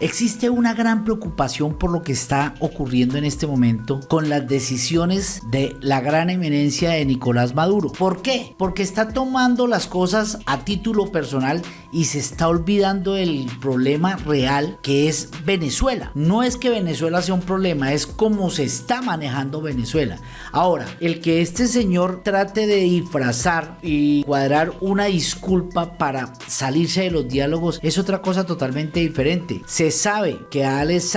Existe una gran preocupación por lo que está ocurriendo en este momento con las decisiones de la gran eminencia de Nicolás Maduro. ¿Por qué? Porque está tomando las cosas a título personal y se está olvidando el problema real que es Venezuela. No es que Venezuela sea un problema, es cómo se está manejando Venezuela. Ahora, el que este señor trate de disfrazar y cuadrar una disculpa para salirse de los diálogos es otra cosa totalmente diferente. Se sabe que Alex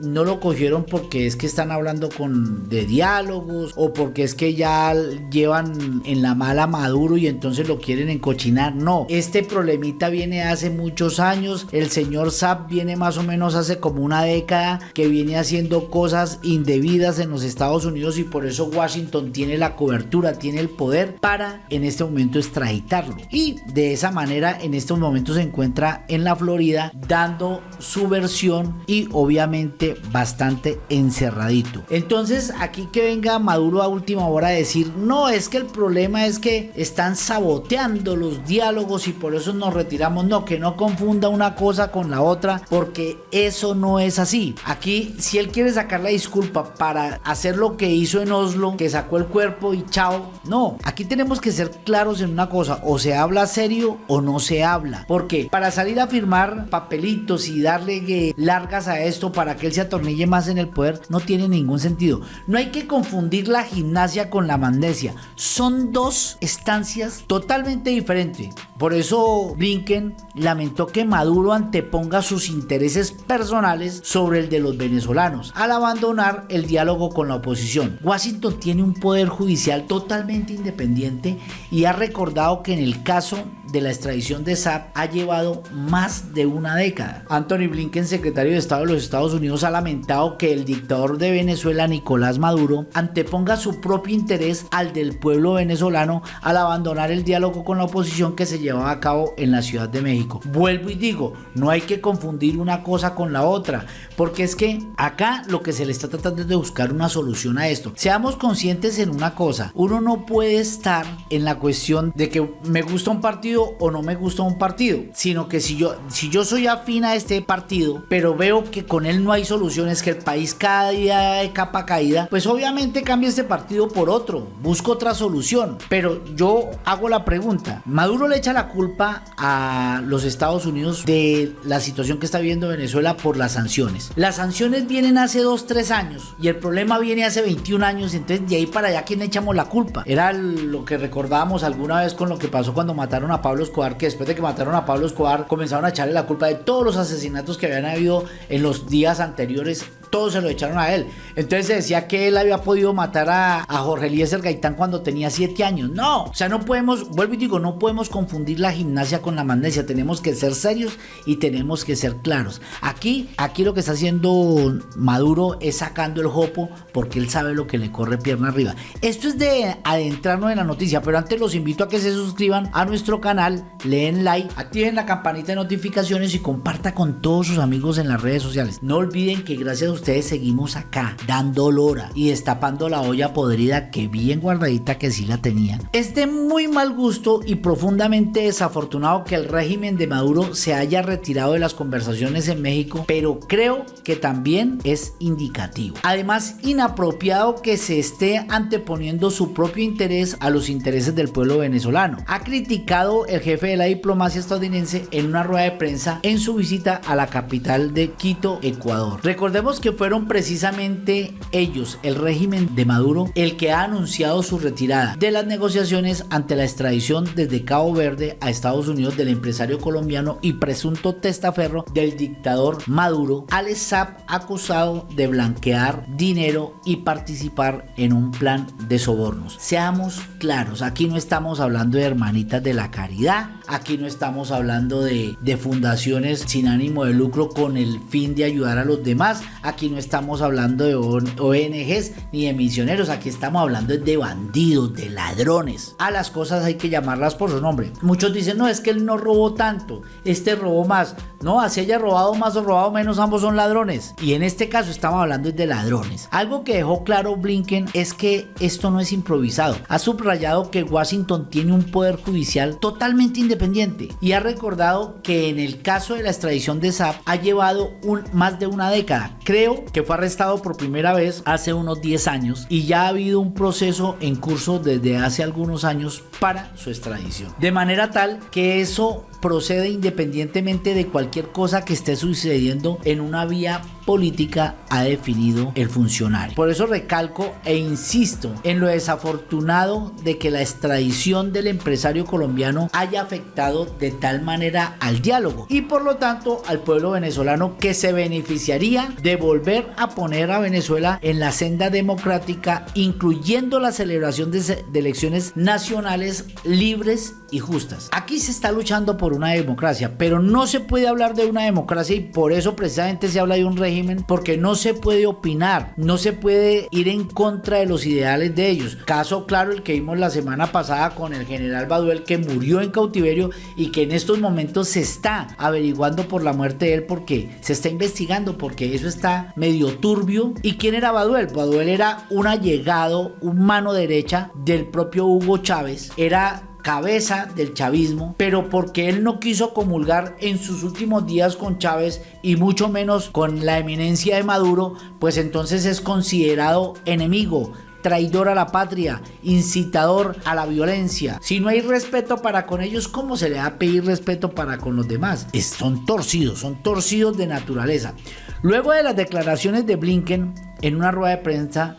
no lo cogieron porque es que están hablando con de diálogos o porque es que ya llevan en la mala Maduro y entonces lo quieren encochinar. No, este problemita viene hace muchos años. El señor Saab viene más o menos hace como una década que viene haciendo cosas indebidas en los Estados Unidos y por eso Washington tiene la cobertura, tiene el poder para en este momento extraditarlo. Y de esa manera en estos momentos se encuentra en la Florida dando su versión y obviamente bastante encerradito. Entonces aquí que venga Maduro a última hora a decir, no, es que el problema es que están saboteando los diálogos y por eso nos retiramos. No, que no confunda una cosa con la otra, porque eso no es así. Aquí, si él quiere sacar la disculpa para hacer lo que hizo en Oslo, que sacó el cuerpo y chao, no, aquí tenemos que ser claros en una cosa, o se habla serio o no se habla. Porque para salir a firmar papelitos y darle largas a esto para que él se atornille más en el poder no tiene ningún sentido. No hay que confundir la gimnasia con la magnesia. Son dos estancias totalmente diferentes. Por eso Blinken lamentó que Maduro anteponga sus intereses personales sobre el de los venezolanos al abandonar el diálogo con la oposición. Washington tiene un poder judicial totalmente independiente y ha recordado que en el caso de la extradición de Saab ha llevado más de una década. Anthony Blinken, secretario de Estado de los Estados Unidos, ha lamentado que el dictador de Venezuela, Nicolás Maduro, anteponga su propio interés al del pueblo venezolano al abandonar el diálogo con la oposición que se llevaba a cabo en la Ciudad de México. Vuelvo y digo, no hay que confundir una cosa con la otra, porque es que acá lo que se le está tratando es de buscar una solución a esto. Seamos conscientes en una cosa, uno no puede estar en la cuestión de que me gusta un partido o no me gusta un partido, sino que si yo, si yo soy afín a este partido, pero veo que con él no hay soluciones, que el país cada día de capa caída, pues obviamente cambio este partido por otro, busco otra solución. Pero yo hago la pregunta, Maduro le echa la culpa a los Estados Unidos de la situación que está viviendo Venezuela por las sanciones. Las sanciones vienen hace 2, 3 años y el problema viene hace 21 años, entonces de ahí para allá, ¿quién echamos la culpa? Era lo que recordábamos alguna vez con lo que pasó cuando mataron a Pablo Escobar, que después de que mataron a Pablo Escobar comenzaron a echarle la culpa de todos los asesinatos que habían habido en los días anteriores todos se lo echaron a él. Entonces se decía que él había podido matar a, Jorge Eliezer Gaitán cuando tenía 7 años. No, o sea, no podemos, vuelvo y digo, no podemos confundir la gimnasia con la magnesia. Tenemos que ser serios y tenemos que ser claros. Aquí, aquí lo que está haciendo Maduro es sacando el jopo porque él sabe lo que le corre pierna arriba. Esto es de adentrarnos en la noticia, pero antes los invito a que se suscriban a nuestro canal, leen like, activen la campanita de notificaciones y comparta con todos sus amigos en las redes sociales. No olviden que gracias a ustedes seguimos acá dando lora y destapando la olla podrida que bien guardadita que sí la tenían. Es de muy mal gusto y profundamente desafortunado que el régimen de Maduro se haya retirado de las conversaciones en México, pero creo que también es indicativo. Además, inapropiado que se esté anteponiendo su propio interés a los intereses del pueblo venezolano. Ha criticado el jefe de la diplomacia estadounidense en una rueda de prensa en su visita a la capital de Quito, Ecuador. Recordemos que fueron precisamente ellos, el régimen de Maduro, el que ha anunciado su retirada de las negociaciones ante la extradición desde Cabo Verde a Estados Unidos del empresario colombiano y presunto testaferro del dictador Maduro, Alex acusado de blanquear dinero y participar en un plan de sobornos. Seamos claros, aquí no estamos hablando de hermanitas de la caridad, aquí no estamos hablando de, de fundaciones sin ánimo de lucro con el fin de ayudar a los demás, aquí Aquí no estamos hablando de ONGs ni de misioneros, aquí estamos hablando de bandidos, de ladrones. A las cosas hay que llamarlas por su nombre. Muchos dicen, no, es que él no robó tanto, este robó más. No, así haya robado más o robado menos, ambos son ladrones. Y en este caso estamos hablando de ladrones. Algo que dejó claro Blinken es que esto no es improvisado. Ha subrayado que Washington tiene un poder judicial totalmente independiente y ha recordado que en el caso de la extradición de Saab ha llevado más de una década. Creo que fue arrestado por primera vez hace unos 10 años y ya ha habido un proceso en curso desde hace algunos años para su extradición. De manera tal que eso procede independientemente de cualquier cosa que esté sucediendo en una vía política ha definido el funcionario. Por eso recalco e insisto en lo desafortunado de que la extradición del empresario colombiano haya afectado de tal manera al diálogo y por lo tanto al pueblo venezolano que se beneficiaría de volver a poner a Venezuela en la senda democrática incluyendo la celebración de, elecciones nacionales libres y justas. Aquí se está luchando por una democracia, pero no se puede hablar de una democracia y por eso precisamente se habla de un régimen porque no se puede opinar, no se puede ir en contra de los ideales de ellos. Caso claro el que vimos la semana pasada con el general Baduel que murió en cautiverio y que en estos momentos se está averiguando por la muerte de él porque se está investigando porque eso está medio turbio. ¿Y quién era Baduel? Baduel era un allegado, un mano derecha del propio Hugo Chávez, era cabeza del chavismo, pero porque él no quiso comulgar en sus últimos días con Chávez y mucho menos con la eminencia de Maduro, pues entonces es considerado enemigo, traidor a la patria, incitador a la violencia. Si no hay respeto para con ellos, ¿cómo se le va a pedir respeto para con los demás? son torcidos, son torcidos de naturaleza. Luego de las declaraciones de Blinken en una rueda de prensa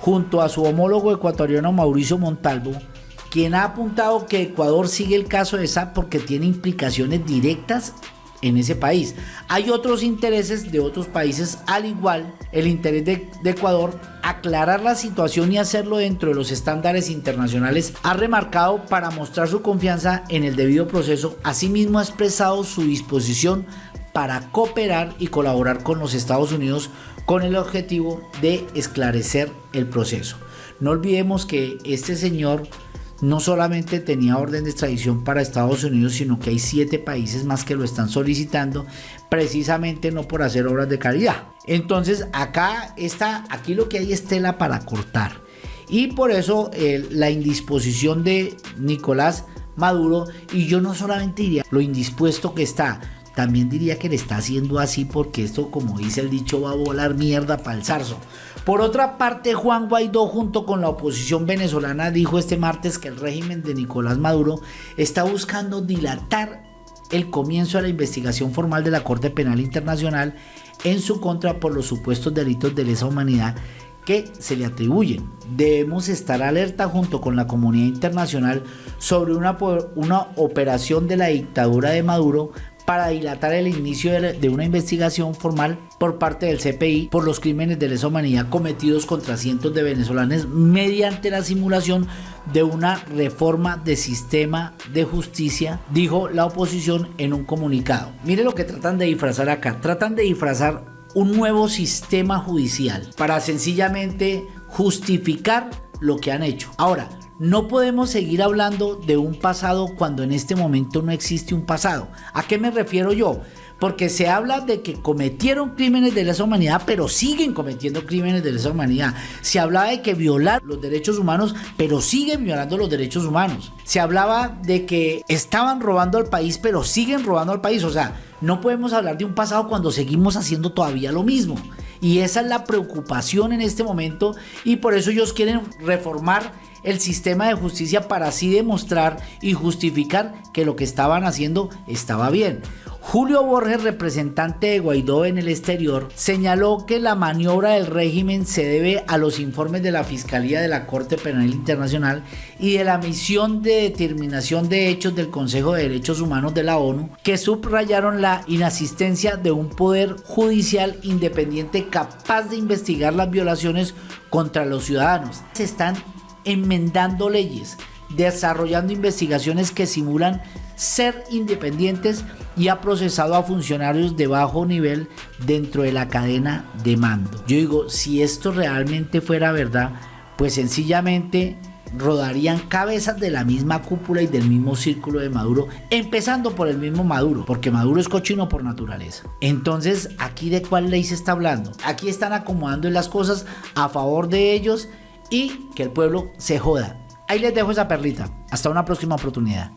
junto a su homólogo ecuatoriano Mauricio Montalvo, quien ha apuntado que Ecuador sigue el caso de SAP porque tiene implicaciones directas en ese país. Hay otros intereses de otros países, al igual el interés de, Ecuador, aclarar la situación y hacerlo dentro de los estándares internacionales, ha remarcado para mostrar su confianza en el debido proceso, asimismo ha expresado su disposición para cooperar y colaborar con los Estados Unidos con el objetivo de esclarecer el proceso. No olvidemos que este señor no solamente tenía orden de extradición para Estados Unidos, sino que hay siete países más que lo están solicitando, precisamente no por hacer obras de caridad. Entonces acá está, aquí lo que hay es tela para cortar. Y por eso la indisposición de Nicolás Maduro, y yo no solamente diría lo indispuesto que está, también diría que le está haciendo así porque esto, como dice el dicho, va a volar mierda para el zarzo. Por otra parte, Juan Guaidó junto con la oposición venezolana dijo este martes que el régimen de Nicolás Maduro está buscando dilatar el comienzo de la investigación formal de la Corte Penal Internacional en su contra por los supuestos delitos de lesa humanidad que se le atribuyen. Debemos estar alerta junto con la comunidad internacional sobre una, una operación de la dictadura de Maduro para dilatar el inicio de una investigación formal por parte del CPI por los crímenes de lesa humanidad cometidos contra cientos de venezolanos mediante la simulación de una reforma de sistema de justicia, dijo la oposición en un comunicado. Mire lo que tratan de disfrazar acá, tratan de disfrazar un nuevo sistema judicial para sencillamente justificar lo que han hecho. Ahora, no podemos seguir hablando de un pasado cuando en este momento no existe un pasado. ¿A qué me refiero yo? Porque se habla de que cometieron crímenes de lesa humanidad, pero siguen cometiendo crímenes de lesa humanidad. Se hablaba de que violar los derechos humanos, pero siguen violando los derechos humanos. Se hablaba de que estaban robando al país, pero siguen robando al país. O sea, no podemos hablar de un pasado cuando seguimos haciendo todavía lo mismo. Y esa es la preocupación en este momento y por eso ellos quieren reformar el sistema de justicia para así demostrar y justificar que lo que estaban haciendo estaba bien. Julio Borges, representante de Guaidó en el exterior, señaló que la maniobra del régimen se debe a los informes de la Fiscalía de la Corte Penal Internacional y de la misión de determinación de hechos del Consejo de Derechos Humanos de la ONU, que subrayaron la inasistencia de un poder judicial independiente capaz de investigar las violaciones contra los ciudadanos. Se están enmendando leyes, desarrollando investigaciones que simulan ser independientes y ha procesado a funcionarios de bajo nivel dentro de la cadena de mando. Yo digo, si esto realmente fuera verdad, pues sencillamente rodarían cabezas de la misma cúpula y del mismo círculo de Maduro, empezando por el mismo Maduro, porque Maduro es cochino por naturaleza. Entonces, ¿aquí de cuál ley se está hablando? Aquí están acomodando las cosas a favor de ellos y que el pueblo se joda. Ahí les dejo esa perlita. Hasta una próxima oportunidad.